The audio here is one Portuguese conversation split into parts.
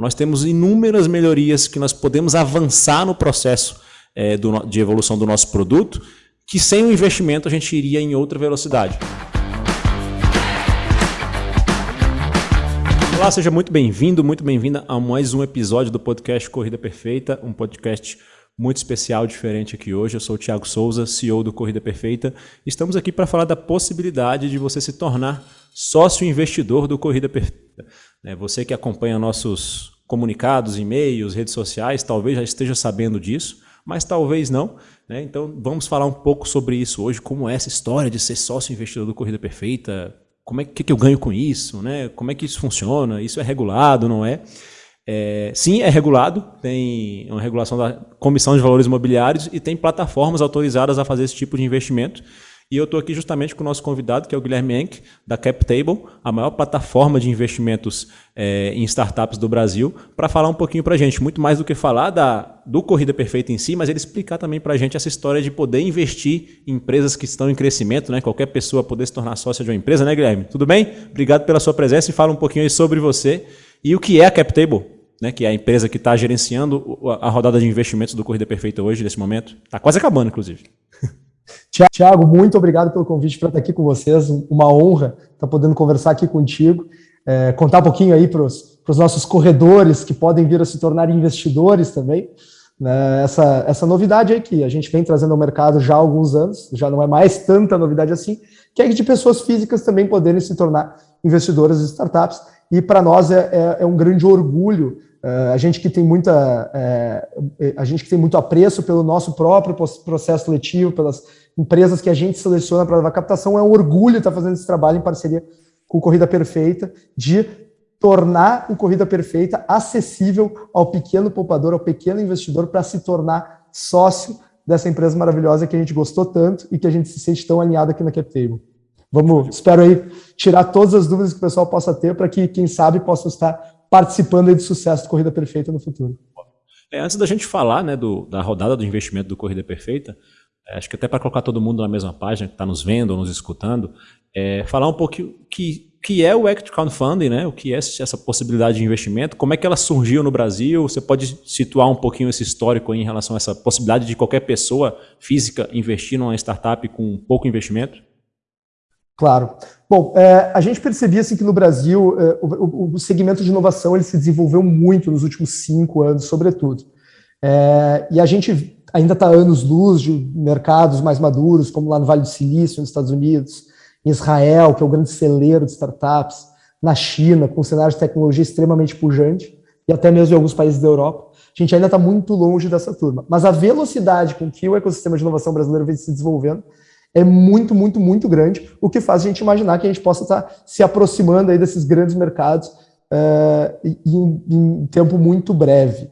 nós temos inúmeras melhorias que nós podemos avançar no processo é, do, de evolução do nosso produto, que sem o investimento a gente iria em outra velocidade. Olá, seja muito bem-vindo, muito bem-vinda a mais um episódio do podcast Corrida Perfeita, um podcast muito especial, diferente aqui hoje. Eu sou o Thiago Souza, CEO do Corrida Perfeita. Estamos aqui para falar da possibilidade de você se tornar sócio investidor do Corrida Perfeita. É, você que acompanha nossos comunicados, e-mails, redes sociais, talvez já esteja sabendo disso, mas talvez não. Né? Então vamos falar um pouco sobre isso hoje, como é essa história de ser sócio investidor do Corrida Perfeita, como é que, que eu ganho com isso, né? Como é que isso funciona? Isso é regulado, não é? é? Sim, é regulado, tem uma regulação da Comissão de Valores Imobiliários e tem plataformas autorizadas a fazer esse tipo de investimento. E eu estou aqui justamente com o nosso convidado, que é o Guilherme Enck, da CapTable, a maior plataforma de investimentos é, em startups do Brasil, para falar um pouquinho para a gente, muito mais do que falar da, do Corrida Perfeita em si, mas ele explicar também para a gente essa história de poder investir em empresas que estão em crescimento, né? qualquer pessoa poder se tornar sócia de uma empresa, né, Guilherme? Tudo bem? Obrigado pela sua presença e fala um pouquinho aí sobre você e o que é a CapTable. Né, que é a empresa que está gerenciando a rodada de investimentos do Corrida Perfeita hoje, nesse momento. Está quase acabando, inclusive. Tiago, muito obrigado pelo convite para estar aqui com vocês. Uma honra estar podendo conversar aqui contigo, é, contar um pouquinho aí para os nossos corredores que podem vir a se tornar investidores também. Né? Essa, essa novidade aí que a gente vem trazendo ao mercado já há alguns anos, já não é mais tanta novidade assim, que é de pessoas físicas também poderem se tornar investidoras de startups. E para nós é, é, é um grande orgulho Uh, a gente que tem muita, é, a gente que tem muito apreço pelo nosso próprio processo seletivo, pelas empresas que a gente seleciona para a captação, é um orgulho estar fazendo esse trabalho em parceria com o Corrida Perfeita, de tornar o Corrida Perfeita acessível ao pequeno poupador, ao pequeno investidor, para se tornar sócio dessa empresa maravilhosa que a gente gostou tanto e que a gente se sente tão alinhado aqui na CapTable. Vamos, espero aí tirar todas as dúvidas que o pessoal possa ter para que, quem sabe, possa estar participando de sucesso do Corrida Perfeita no futuro. É, antes da gente falar né, do, da rodada do investimento do Corrida Perfeita, acho que até para colocar todo mundo na mesma página, que está nos vendo ou nos escutando, é, falar um pouquinho que que é o Equity Crowdfunding, né? O que é essa possibilidade de investimento? Como é que ela surgiu no Brasil? Você pode situar um pouquinho esse histórico em relação a essa possibilidade de qualquer pessoa física investir numa startup com pouco investimento? Claro. Bom, é, a gente percebia assim, que no Brasil é, o, o, segmento de inovação ele se desenvolveu muito nos últimos cinco anos, sobretudo. É, e a gente ainda está anos-luz de mercados mais maduros, como lá no Vale do Silício, nos Estados Unidos, em Israel, que é o grande celeiro de startups, na China, com um cenário de tecnologia extremamente pujante, e até mesmo em alguns países da Europa. A gente ainda está muito longe dessa turma. Mas a velocidade com que o ecossistema de inovação brasileiro vem se desenvolvendo é muito, muito, muito grande, o que faz a gente imaginar que a gente possa estar se aproximando aí desses grandes mercados uh, em, em tempo muito breve.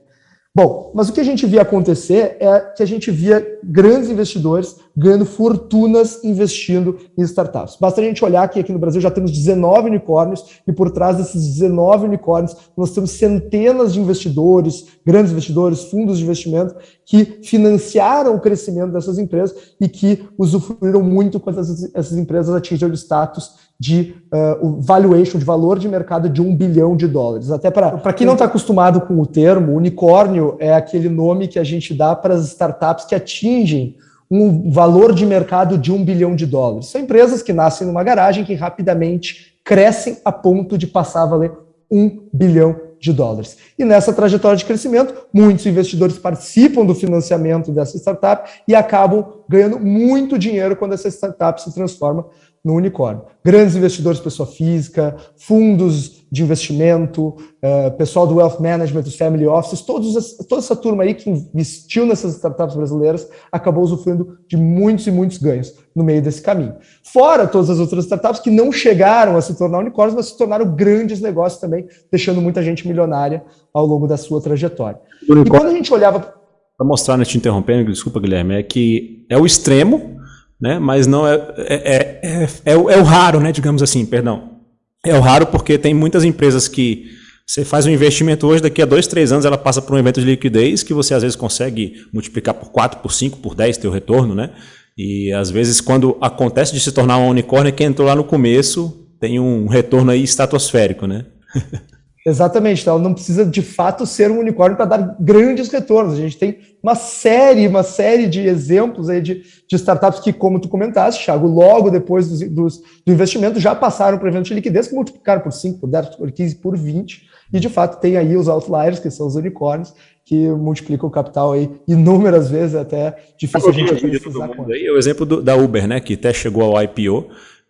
Bom, mas o que a gente via acontecer é que a gente via grandes investidores ganhando fortunas investindo em startups. Basta a gente olhar que aqui no Brasil já temos 19 unicórnios e por trás desses 19 unicórnios nós temos centenas de investidores, grandes investidores, fundos de investimento que financiaram o crescimento dessas empresas e que usufruíram muito quando essas, essas empresas atingiram o status de uh, o valuation, de valor de mercado de um bilhão de dólares. Até para quem não está acostumado com o termo, unicórnio é aquele nome que a gente dá para as startups que atingem um valor de mercado de um bilhão de dólares. São empresas que nascem numa garagem que rapidamente crescem a ponto de passar a valer um bilhão de dólares. E nessa trajetória de crescimento, muitos investidores participam do financiamento dessa startup e acabam ganhando muito dinheiro quando essa startup se transforma no unicórnio. Grandes investidores, pessoa física, fundos de investimento, uh, pessoal do wealth management, os family offices, todos, toda essa turma aí que investiu nessas startups brasileiras acabou usufruindo de muitos e muitos ganhos no meio desse caminho. Fora todas as outras startups que não chegaram a se tornar unicórnios, mas se tornaram grandes negócios também, deixando muita gente milionária ao longo da sua trajetória. E quando a gente olhava... Para mostrar, né, te interrompendo, desculpa, Guilherme, é que é o extremo né? mas não é, é, é, é, é, o, é o raro, né? digamos assim, perdão. É o raro porque tem muitas empresas que você faz um investimento hoje, daqui a dois, três anos ela passa por um evento de liquidez que você às vezes consegue multiplicar por 4, por 5, por 10 teu retorno, né? E às vezes quando acontece de se tornar um unicórnio, quem entrou lá no começo tem um retorno aí estratosférico, né? Exatamente, então ela não precisa de fato ser um unicórnio para dar grandes retornos. A gente tem uma série, uma série de exemplos aí de, de startups que, como tu comentaste, Thiago, logo depois dos, dos, do investimento já passaram para eventos de liquidez que multiplicaram por 5, por 10, por 15, por 20, e de fato tem aí os outliers, que são os unicórnios, que multiplicam o capital aí inúmeras vezes, até difícil a gente... De todo mundo aí, é o exemplo do, da Uber, né, que até chegou ao IPO,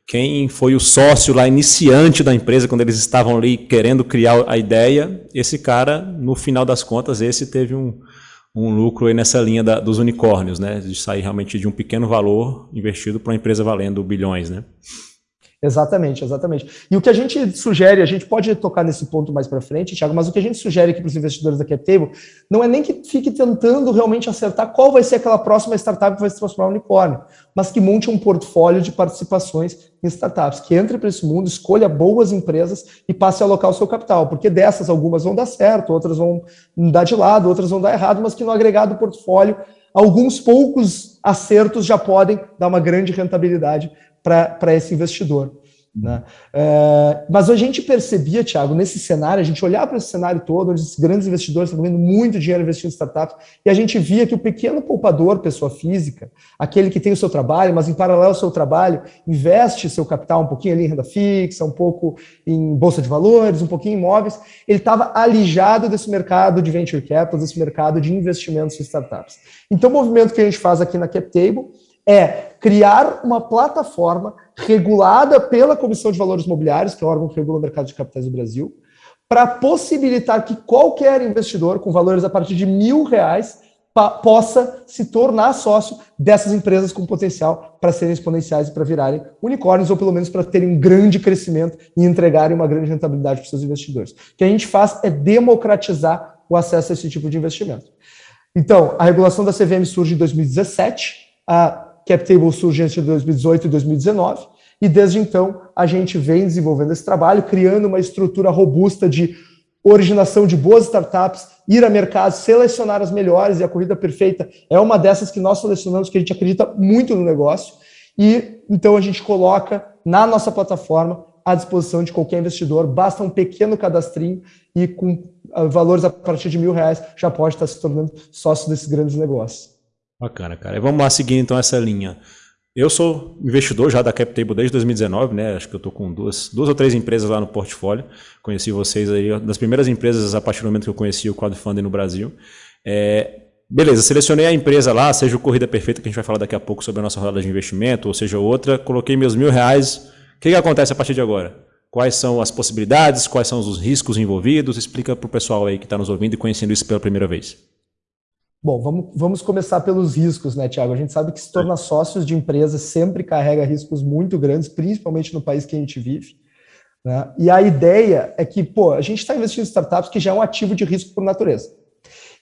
quem foi o sócio lá iniciante da empresa, quando eles estavam ali querendo criar a ideia, esse cara, no final das contas, esse teve um, um lucro aí nessa linha da, dos unicórnios, né? De sair realmente de um pequeno valor investido para uma empresa valendo bilhões, né? Exatamente, exatamente. E o que a gente sugere, a gente pode tocar nesse ponto mais para frente, Thiago, mas o que a gente sugere aqui para os investidores da CapTable não é nem que fique tentando realmente acertar qual vai ser aquela próxima startup que vai se transformar em unicórnio, mas que monte um portfólio de participações em startups, que entre para esse mundo, escolha boas empresas e passe a alocar o seu capital, porque dessas algumas vão dar certo, outras vão dar de lado, outras vão dar errado, mas que no agregado portfólio, alguns poucos acertos já podem dar uma grande rentabilidade para esse investidor. Né? É, mas a gente percebia, Thiago, nesse cenário, a gente olhava para esse cenário todo, onde esses grandes investidores estão ganhando muito dinheiro investindo em startups, e a gente via que o pequeno poupador, pessoa física, aquele que tem o seu trabalho, mas em paralelo ao seu trabalho, investe seu capital um pouquinho ali em renda fixa, um pouco em bolsa de valores, um pouquinho em imóveis, ele estava alijado desse mercado de venture capital, desse mercado de investimentos em startups. Então, o movimento que a gente faz aqui na CapTable é criar uma plataforma regulada pela Comissão de Valores Imobiliários, que é o órgão que regula o mercado de capitais do Brasil, para possibilitar que qualquer investidor com valores a partir de mil reais possa se tornar sócio dessas empresas com potencial para serem exponenciais e para virarem unicórnios, ou pelo menos para terem um grande crescimento e entregarem uma grande rentabilidade para seus investidores. O que a gente faz é democratizar o acesso a esse tipo de investimento. Então, a regulação da CVM surge em 2017, a CapTable surge entre 2018 e 2019, e desde então a gente vem desenvolvendo esse trabalho, criando uma estrutura robusta de originação de boas startups, ir a mercado, selecionar as melhores, e a Corrida Perfeita é uma dessas que nós selecionamos, que a gente acredita muito no negócio, e então a gente coloca na nossa plataforma à disposição de qualquer investidor, basta um pequeno cadastrinho e com ah, valores a partir de mil reais já pode estar se tornando sócio desses grandes negócios. Bacana, cara. E vamos lá seguindo então essa linha. Eu sou investidor já da CapTable desde 2019, né? Acho que eu estou com duas, duas ou três empresas lá no portfólio. Conheci vocês aí, das primeiras empresas a partir do momento que eu conheci o crowdfunding no Brasil. É, beleza, selecionei a empresa lá, seja o Corrida Perfeita, que a gente vai falar daqui a pouco sobre a nossa rodada de investimento, ou seja outra, coloquei meus mil reais. O que, que acontece a partir de agora? Quais são as possibilidades, quais são os riscos envolvidos? Explica para o pessoal aí que está nos ouvindo e conhecendo isso pela primeira vez. Bom, vamos, vamos começar pelos riscos, né, Tiago? A gente sabe que se tornar sócios de empresas sempre carrega riscos muito grandes, principalmente no país que a gente vive. Né? E a ideia é que, pô, a gente está investindo em startups que já é um ativo de risco por natureza.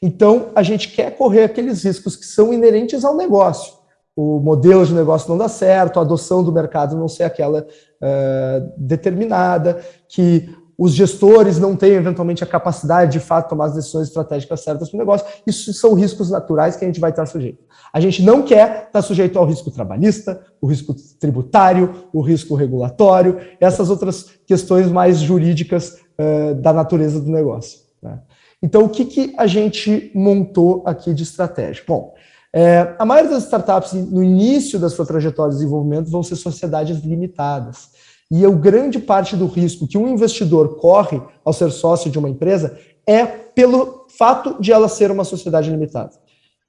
Então, a gente quer correr aqueles riscos que são inerentes ao negócio. O modelo de negócio não dá certo, a adoção do mercado não ser aquela uh, determinada, que os gestores não têm, eventualmente, a capacidade de, fato, tomar as decisões estratégicas certas para o negócio. Isso são riscos naturais que a gente vai estar sujeito. A gente não quer estar sujeito ao risco trabalhista, o risco tributário, o risco regulatório, essas outras questões mais jurídicas uh, da natureza do negócio. Né? Então, o que, que a gente montou aqui de estratégia? Bom, é, a maioria das startups, no início da sua trajetória de desenvolvimento, vão ser sociedades limitadas. E a grande parte do risco que um investidor corre ao ser sócio de uma empresa é pelo fato de ela ser uma sociedade limitada.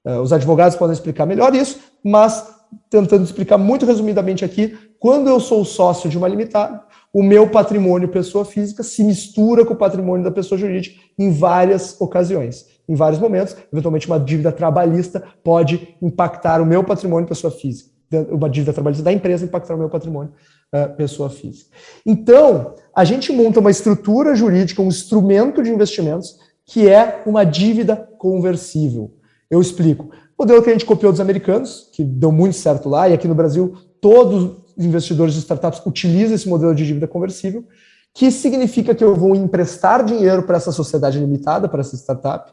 Eh, os advogados podem explicar melhor isso, mas tentando explicar muito resumidamente aqui, quando eu sou sócio de uma limitada, o meu patrimônio pessoa física se mistura com o patrimônio da pessoa jurídica em várias ocasiões, em vários momentos. Eventualmente, uma dívida trabalhista pode impactar o meu patrimônio pessoa física, uma dívida trabalhista da empresa impactar o meu patrimônio uh, pessoa física. Então, a gente monta uma estrutura jurídica, um instrumento de investimentos, que é uma dívida conversível. Eu explico. O modelo que a gente copiou dos americanos, que deu muito certo lá, e aqui no Brasil todos os investidores de startups utilizam esse modelo de dívida conversível, que significa que eu vou emprestar dinheiro para essa sociedade limitada, para essa startup,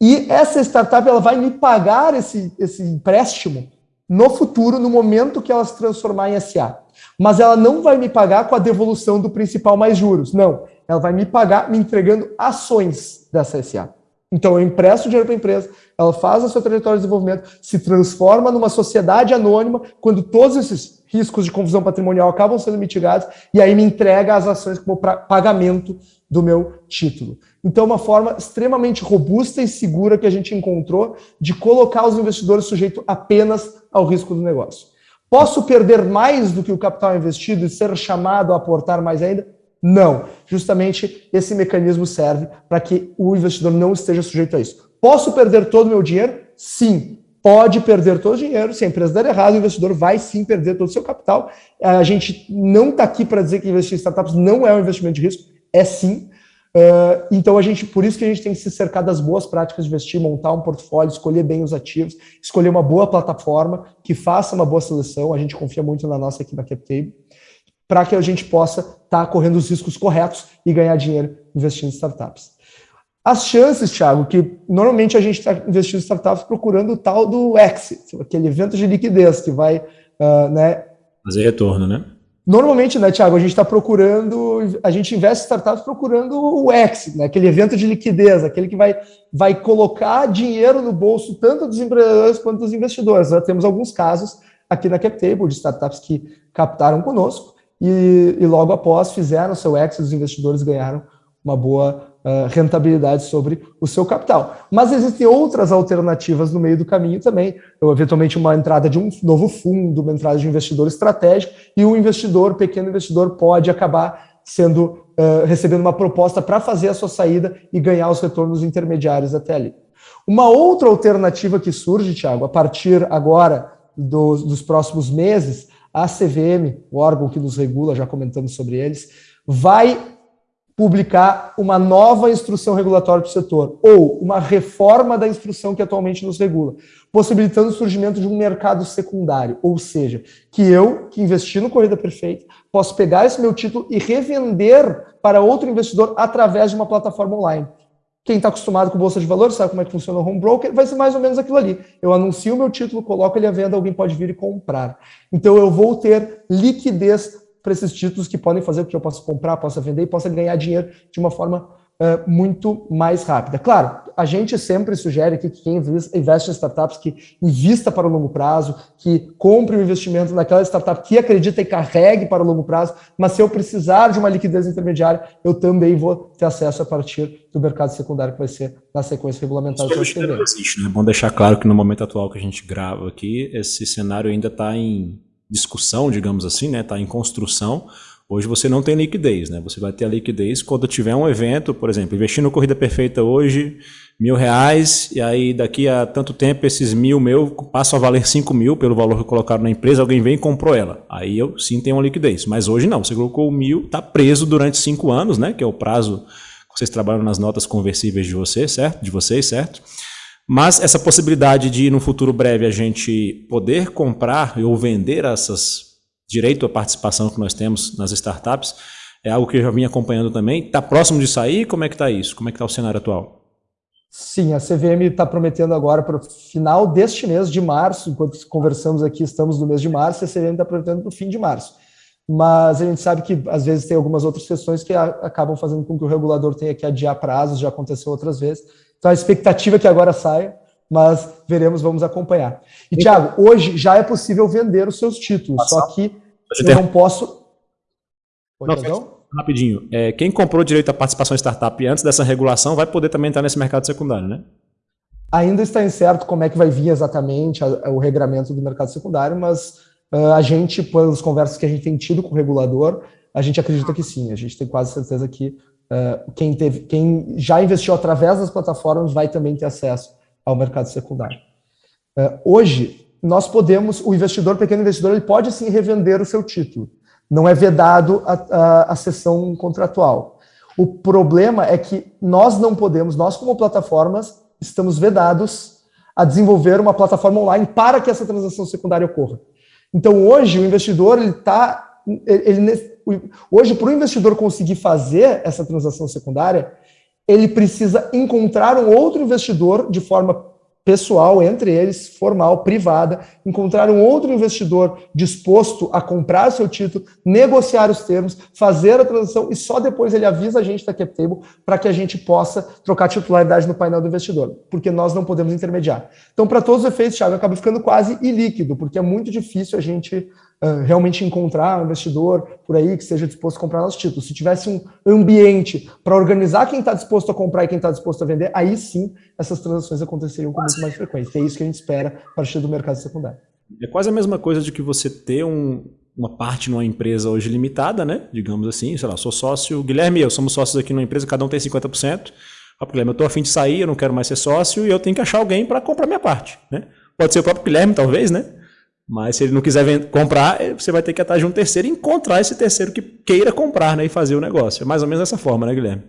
e essa startup ela vai me pagar esse, esse empréstimo no futuro, no momento que ela se transformar em SA mas ela não vai me pagar com a devolução do principal mais juros. Não, ela vai me pagar me entregando ações dessa SA. Então, eu empresto dinheiro para a empresa, ela faz a sua trajetória de desenvolvimento, se transforma numa sociedade anônima, quando todos esses riscos de confusão patrimonial acabam sendo mitigados, e aí me entrega as ações como pagamento do meu título. Então, é uma forma extremamente robusta e segura que a gente encontrou de colocar os investidores sujeitos apenas ao risco do negócio. Posso perder mais do que o capital investido e ser chamado a aportar mais ainda? Não. Justamente esse mecanismo serve para que o investidor não esteja sujeito a isso. Posso perder todo o meu dinheiro? Sim. Pode perder todo o dinheiro. Se a empresa der errado, o investidor vai sim perder todo o seu capital. A gente não está aqui para dizer que investir em startups não é um investimento de risco. É sim. Uh, então, a gente, por isso que a gente tem que se cercar das boas práticas de investir, montar um portfólio, escolher bem os ativos, escolher uma boa plataforma que faça uma boa seleção. A gente confia muito na nossa aqui na CapTable para que a gente possa estar tá correndo os riscos corretos e ganhar dinheiro investindo em startups. As chances, Thiago, que normalmente a gente está investindo em startups procurando o tal do exit, aquele evento de liquidez que vai, uh, né? Fazer retorno, né? Normalmente, né, Thiago, a gente está procurando, a gente investe em startups procurando o exit, né, aquele evento de liquidez, aquele que vai, vai colocar dinheiro no bolso tanto dos empreendedores quanto dos investidores. Nós temos alguns casos aqui na CapTable de startups que captaram conosco e, e logo após fizeram seu exit, os investidores ganharam uma boa uh, rentabilidade sobre o seu capital. Mas existem outras alternativas no meio do caminho também, então, eventualmente uma entrada de um novo fundo, uma entrada de um investidor estratégico, e o investidor, pequeno investidor, pode acabar sendo uh, recebendo uma proposta para fazer a sua saída e ganhar os retornos intermediários até ali. Uma outra alternativa que surge, Tiago, a partir agora dos, dos próximos meses, a CVM, o órgão que nos regula, já comentamos sobre eles, vai publicar uma nova instrução regulatória para o setor, ou uma reforma da instrução que atualmente nos regula, possibilitando o surgimento de um mercado secundário, ou seja, que eu, que investi no Corrida Perfeita, posso pegar esse meu título e revender para outro investidor através de uma plataforma online. Quem está acostumado com bolsa de valores sabe como é que funciona o home broker, vai ser mais ou menos aquilo ali. Eu anuncio o meu título, coloco ele à venda, alguém pode vir e comprar. Então eu vou ter liquidez para esses títulos que podem fazer o que eu possa comprar, possa vender e possa ganhar dinheiro de uma forma uh, muito mais rápida. Claro, a gente sempre sugere que quem investe em startups que invista para o longo prazo, que compre o um investimento naquela startup que acredita e carregue para o longo prazo, mas se eu precisar de uma liquidez intermediária, eu também vou ter acesso a partir do mercado secundário, que vai ser na sequência regulamentar Isso existe, né? É bom deixar claro que no momento atual que a gente grava aqui, esse cenário ainda está em discussão, digamos assim, né? Está em construção, Hoje você não tem liquidez, né? Você vai ter a liquidez quando tiver um evento, por exemplo, investir no Corrida Perfeita hoje, mil reais, e aí daqui a tanto tempo esses mil meu passam a valer cinco mil pelo valor que colocaram na empresa, alguém vem e comprou ela. Aí eu sim tenho uma liquidez. Mas hoje não, você colocou mil, está preso durante cinco anos, né? Que é o prazo que vocês trabalham nas notas conversíveis de você, certo? De vocês, certo? Mas essa possibilidade de, no futuro breve, a gente poder comprar ou vender essas direito à participação que nós temos nas startups, é algo que eu já vim acompanhando também. Está próximo de sair? Como é que está isso? Como é que está o cenário atual? Sim, a CVM está prometendo agora para o final deste mês de março, enquanto conversamos aqui, estamos no mês de março, a CVM está prometendo para o fim de março. Mas a gente sabe que às vezes tem algumas outras questões que acabam fazendo com que o regulador tenha que adiar prazos, já aconteceu outras vezes. Então a expectativa é que agora saia, mas veremos, vamos acompanhar. E, então, Tiago, hoje já é possível vender os seus títulos, só que eu não posso. não, rapidinho. É, quem comprou direito à participação em startup antes dessa regulação vai poder também entrar nesse mercado secundário, né? Ainda está incerto como é que vai vir exatamente a, a, o regramento do mercado secundário, mas uh, a gente, pelas conversas que a gente tem tido com o regulador, a gente acredita que sim. A gente tem quase certeza que uh, quem, teve, quem já investiu através das plataformas vai também ter acesso ao mercado secundário. Uh, hoje, nós podemos, o investidor, pequeno investidor, ele pode sim revender o seu título. Não é vedado a, a, a sessão contratual. O problema é que nós não podemos, nós como plataformas, estamos vedados a desenvolver uma plataforma online para que essa transação secundária ocorra. Então hoje o investidor ele está, ele, hoje para o investidor conseguir fazer essa transação secundária, ele precisa encontrar um outro investidor de forma pessoal, entre eles, formal, privada, encontrar um outro investidor disposto a comprar seu título, negociar os termos, fazer a transação e só depois ele avisa a gente da CapTable para que a gente possa trocar titularidade no painel do investidor, porque nós não podemos intermediar. Então, para todos os efeitos, Thiago, acaba ficando quase ilíquido, porque é muito difícil a gente realmente encontrar um investidor por aí que esteja disposto a comprar nossos títulos. Se tivesse um ambiente para organizar quem está disposto a comprar e quem está disposto a vender, aí sim essas transações aconteceriam com muito mais frequência. É isso que a gente espera a partir do mercado secundário. É quase a mesma coisa de que você ter um, uma parte numa empresa hoje limitada, né? Digamos assim, sei lá, sou sócio, Guilherme e eu somos sócios aqui numa empresa, cada um tem 50%. Ah, Guilherme, eu estou afim de sair, eu não quero mais ser sócio e eu tenho que achar alguém para comprar minha parte, né? Pode ser o próprio Guilherme, talvez, né? Mas se ele não quiser comprar, eh, você vai ter que atrás de um terceiro e encontrar esse terceiro que queira comprar né, e fazer o negócio. É mais ou menos dessa forma, né, Guilherme?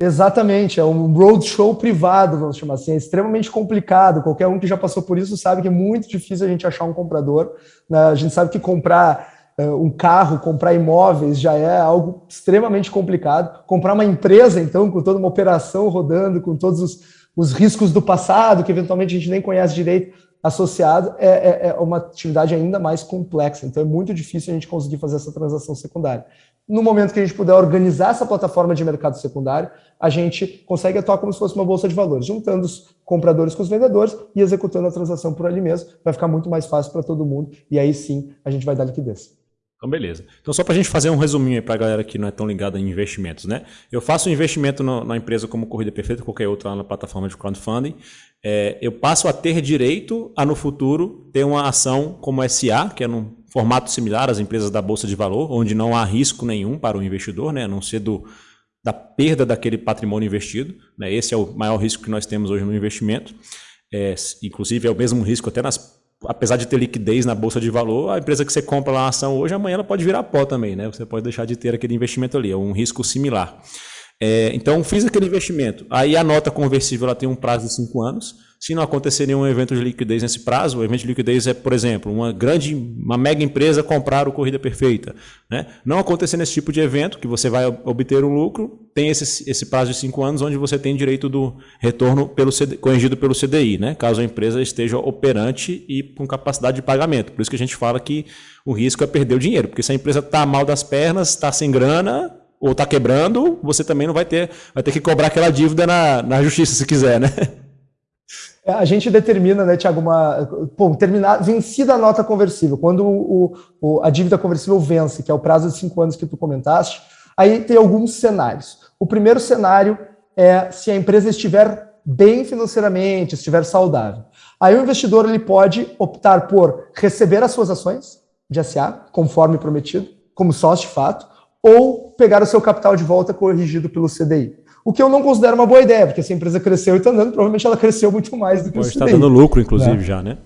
Exatamente, é um roadshow privado, vamos chamar assim, é extremamente complicado. Qualquer um que já passou por isso sabe que é muito difícil a gente achar um comprador. Né? A gente sabe que comprar uh, um carro, comprar imóveis já é algo extremamente complicado. Comprar uma empresa, então, com toda uma operação rodando, com todos os, os riscos do passado, que eventualmente a gente nem conhece direito, associado é, é, é, uma atividade ainda mais complexa. Então é muito difícil a gente conseguir fazer essa transação secundária. No momento que a gente puder organizar essa plataforma de mercado secundário, a gente consegue atuar como se fosse uma bolsa de valores, juntando os compradores com os vendedores e executando a transação por ali mesmo. Vai ficar muito mais fácil para todo mundo e aí sim a gente vai dar liquidez. Então, beleza. Então, só para a gente fazer um resuminho aí para a galera que não é tão ligada em investimentos, né? Eu faço um investimento no, na empresa como Corrida Perfeita, qualquer outra lá na plataforma de crowdfunding. É, eu passo a ter direito a, no futuro, ter uma ação como SA, que é num formato similar às empresas da Bolsa de Valor, onde não há risco nenhum para o investidor, né? A não ser do, da perda daquele patrimônio investido. Né? Esse é o maior risco que nós temos hoje no investimento. É, inclusive, é o mesmo risco até nas apesar de ter liquidez na bolsa de valor, a empresa que você compra lá a ação hoje, amanhã ela pode virar pó também, né? Você pode deixar de ter aquele investimento ali, é um risco similar. É, então, fiz aquele investimento. Aí a nota conversível ela tem um prazo de cinco anos. Se não acontecer nenhum evento de liquidez nesse prazo, o evento de liquidez é, por exemplo, uma grande, uma mega empresa comprar o Corrida Perfeita. Né? Não acontecer nesse tipo de evento, que você vai obter um lucro, tem esse, esse prazo de cinco anos, onde você tem direito do retorno pelo CD, corrigido pelo CDI, né? caso a empresa esteja operante e com capacidade de pagamento. Por isso que a gente fala que o risco é perder o dinheiro, porque se a empresa está mal das pernas, está sem grana, ou está quebrando, você também não vai ter, vai ter que cobrar aquela dívida na, na justiça se quiser, né? É, a gente determina, né, Tiago, uma. Bom, terminar, vencida a nota conversível, quando o, o, a dívida conversível vence, que é o prazo de cinco anos que tu comentaste, aí tem alguns cenários. O primeiro cenário é se a empresa estiver bem financeiramente, estiver saudável. Aí o investidor ele pode optar por receber as suas ações de SA, conforme prometido, como sócio de fato, ou pegar o seu capital de volta corrigido pelo CDI. O que eu não considero uma boa ideia, porque se a empresa cresceu e está andando, provavelmente ela cresceu muito mais do que Pode o estar dando lucro, inclusive, né? já, né?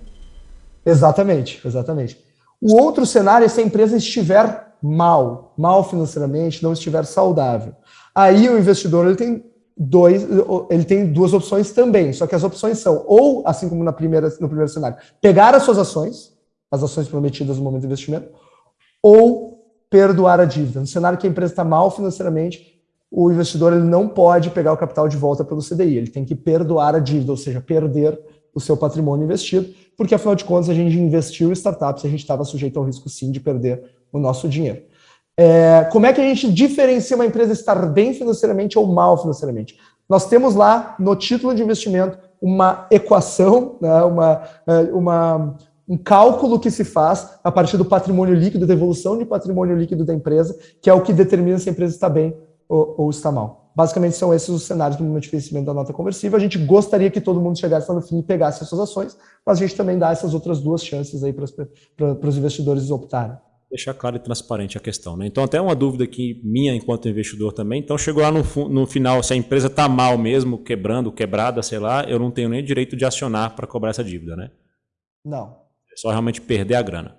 Exatamente, exatamente. O outro cenário é se a empresa estiver mal, mal financeiramente, não estiver saudável. Aí o investidor ele tem dois, ele tem duas opções também. Só que as opções são ou, assim como na primeira, no primeiro cenário, pegar as suas ações, as ações prometidas no momento do investimento, ou perdoar a dívida. No cenário que a empresa está mal financeiramente, o investidor ele não pode pegar o capital de volta pelo CDI, ele tem que perdoar a dívida, ou seja, perder o seu patrimônio investido, porque afinal de contas a gente investiu em startups a gente estava sujeito ao risco sim de perder o nosso dinheiro. É, como é que a gente diferencia uma empresa estar bem financeiramente ou mal financeiramente? Nós temos lá no título de investimento uma equação, né, uma, é, uma, um cálculo que se faz a partir do patrimônio líquido, da evolução de patrimônio líquido da empresa, que é o que determina se a empresa está bem ou, ou está mal. Basicamente são esses os cenários do momento de vencimento da nota conversível. A gente gostaria que todo mundo chegasse lá no fim e pegasse as suas ações, mas a gente também dá essas outras duas chances aí para, para os investidores optarem. Deixar claro e transparente a questão. Né? Então, até uma dúvida aqui minha enquanto investidor também. Então, chegou lá no, no final, se a empresa está mal mesmo, quebrando, quebrada, sei lá, eu não tenho nem direito de acionar para cobrar essa dívida, né? Não. Só realmente perder a grana.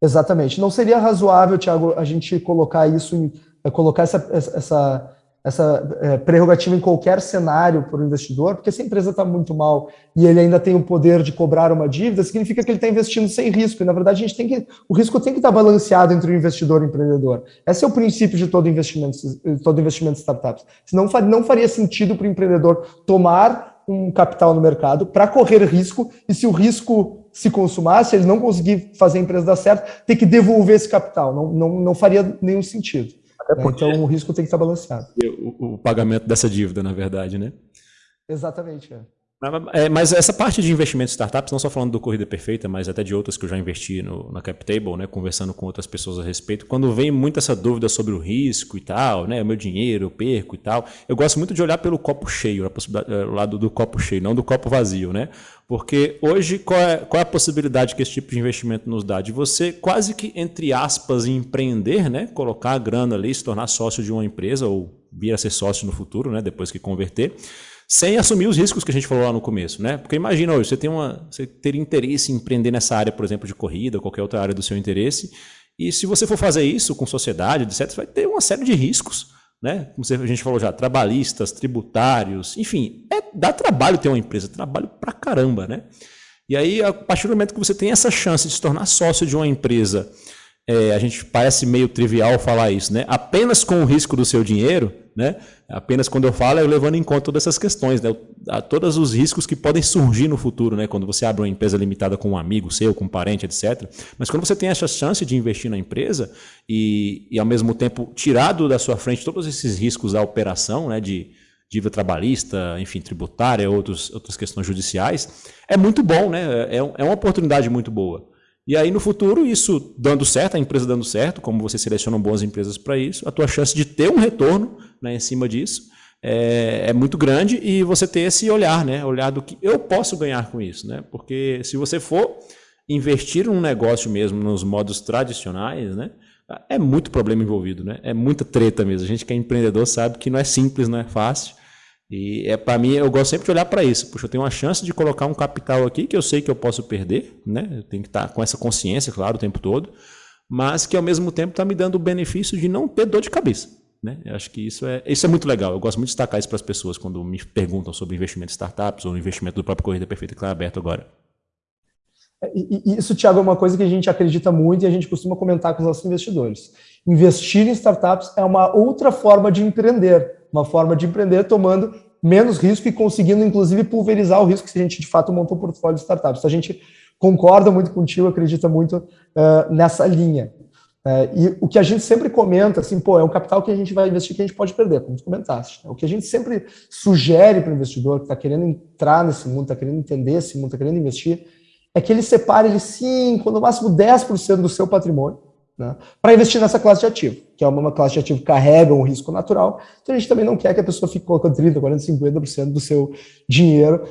Exatamente. Não seria razoável, Tiago, a gente colocar isso em é colocar essa, essa, essa é, prerrogativa em qualquer cenário para o investidor, porque se a empresa está muito mal e ele ainda tem o poder de cobrar uma dívida, significa que ele está investindo sem risco. E, na verdade, a gente tem que, o risco tem que estar tá balanceado entre o investidor e o empreendedor. Esse é o princípio de todo investimento, todo investimento em startups. Senão não faria sentido para o empreendedor tomar um capital no mercado para correr risco, e se o risco se consumar, se ele não conseguir fazer a empresa dar certo, ter que devolver esse capital. Não, não, não faria nenhum sentido. Né? Então o risco tem que estar balanceado. O, o, pagamento dessa dívida, na verdade, né? Exatamente. É. É, mas essa parte de investimento em startups, não só falando do Corrida Perfeita, mas até de outras que eu já investi no, na CapTable, né, conversando com outras pessoas a respeito, quando vem muito essa dúvida sobre o risco e tal, né, o meu dinheiro, eu perco e tal, eu gosto muito de olhar pelo copo cheio, o lado do copo cheio, não do copo vazio, né? Porque hoje, qual é, qual é a possibilidade que esse tipo de investimento nos dá? De você quase que, entre aspas, empreender, né? Colocar a grana ali, se tornar sócio de uma empresa ou vir a ser sócio no futuro, né? Depois que converter sem assumir os riscos que a gente falou lá no começo, né? Porque imagina hoje, você tem uma, você ter interesse em empreender nessa área, por exemplo, de corrida, qualquer outra área do seu interesse, e se você for fazer isso com sociedade, etc, você vai ter uma série de riscos, né? Como a gente falou já, trabalhistas, tributários, enfim, é, dá trabalho ter uma empresa, trabalho pra caramba, né? E aí, a partir do momento que você tem essa chance de se tornar sócio de uma empresa, é, a gente parece meio trivial falar isso, né? Apenas com o risco do seu dinheiro, né? Apenas quando eu falo, é levando em conta todas essas questões, né? todos os riscos que podem surgir no futuro, né? Quando você abre uma empresa limitada com um amigo seu, com um parente, etc. Mas quando você tem essa chance de investir na empresa e, e ao mesmo tempo tirado da sua frente todos esses riscos da operação, né? De dívida trabalhista, enfim, tributária, outros, outras questões judiciais, é muito bom, né? É, é uma oportunidade muito boa. E aí, no futuro, isso dando certo, a empresa dando certo, como você seleciona boas empresas para isso, a tua chance de ter um retorno né, em cima disso é, é, muito grande e você ter esse olhar, né? Olhar do que eu posso ganhar com isso, né? Porque se você for investir num negócio mesmo nos modos tradicionais, né? É muito problema envolvido, né? É muita treta mesmo. A gente que é empreendedor sabe que não é simples, não é fácil. E é para mim, eu gosto sempre de olhar para isso. Puxa, eu tenho uma chance de colocar um capital aqui que eu sei que eu posso perder, né? Eu tenho que estar com essa consciência, claro, o tempo todo, mas que ao mesmo tempo está me dando o benefício de não ter dor de cabeça. Né? Eu acho que isso é, isso é muito legal. Eu gosto muito de destacar isso para as pessoas quando me perguntam sobre investimento em startups ou investimento do próprio Corrida Perfeita que está aberto agora. É, isso, Thiago, é uma coisa que a gente acredita muito e a gente costuma comentar com os nossos investidores. Investir em startups é uma outra forma de empreender, uma forma de empreender tomando menos risco e conseguindo, inclusive, pulverizar o risco se a gente, de fato, montou um portfólio de startups. Então, a gente concorda muito contigo, acredita muito uh, nessa linha. Uh, e o que a gente sempre comenta, assim, pô, é um capital que a gente vai investir que a gente pode perder, como tu comentaste. Né? O que a gente sempre sugere para o investidor que está querendo entrar nesse mundo, está querendo entender esse mundo, está querendo investir, é que ele separe ele 5, no máximo 10% do seu patrimônio, né, para investir nessa classe de ativo, que é uma classe de ativo que carrega um risco natural, então a gente também não quer que a pessoa fique colocando 30%, 40%, 50% do seu dinheiro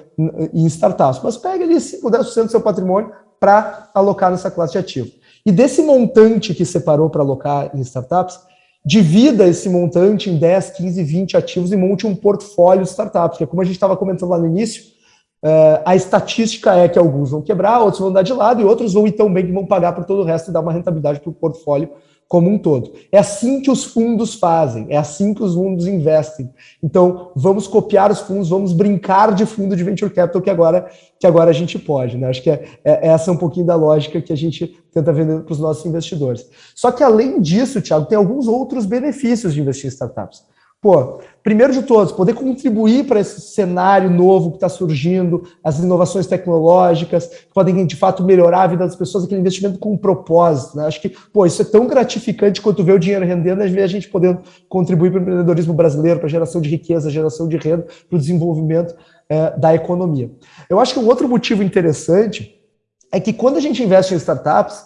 em startups, mas pega ali 5, 10% do seu patrimônio para alocar nessa classe de ativo. E desse montante que separou para alocar em startups, divida esse montante em 10, 15, 20 ativos e monte um portfólio de startups, que é como a gente estava comentando lá no início, Uh, a estatística é que alguns vão quebrar, outros vão dar de lado e outros vão ir tão bem que vão pagar por todo o resto e dar uma rentabilidade para o portfólio como um todo. É assim que os fundos fazem, é assim que os fundos investem. Então, vamos copiar os fundos, vamos brincar de fundo de venture capital que agora, que agora a gente pode. Né? Acho que é, é essa é um pouquinho da lógica que a gente tenta vender para os nossos investidores. Só que, além disso, Thiago, tem alguns outros benefícios de investir em startups. Pô, primeiro de todos, poder contribuir para esse cenário novo que está surgindo, as inovações tecnológicas, que podem, de fato, melhorar a vida das pessoas, aquele investimento com um propósito. Né? Acho que, pô, isso é tão gratificante quanto ver o dinheiro rendendo, às vezes a gente podendo contribuir para o empreendedorismo brasileiro, para a geração de riqueza, geração de renda, para o desenvolvimento é, da economia. Eu acho que um outro motivo interessante é que quando a gente investe em startups,